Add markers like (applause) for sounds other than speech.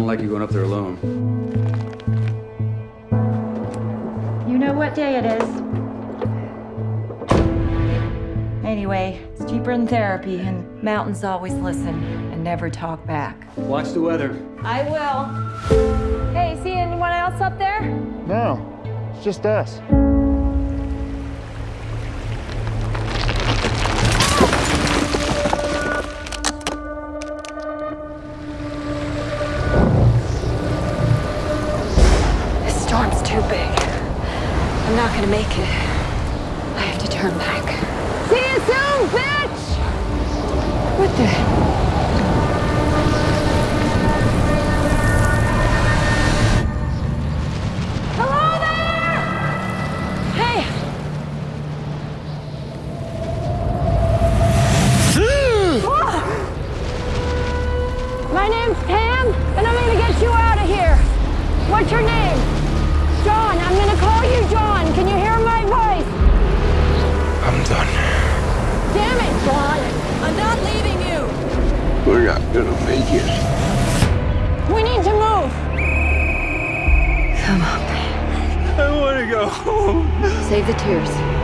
like you going up there alone. You know what day it is. Anyway, it's cheaper than therapy, and mountains always listen and never talk back. Watch the weather. I will. Hey, see anyone else up there? No, it's just us. Too big. I'm not gonna make it. I have to turn back. See you soon, bitch! What the? Hello there! Hey! (gasps) My name's Pam, and I'm gonna get you out of here. What's your name? Gonna make it. We need to move. Come on, I want to go home. Save the tears.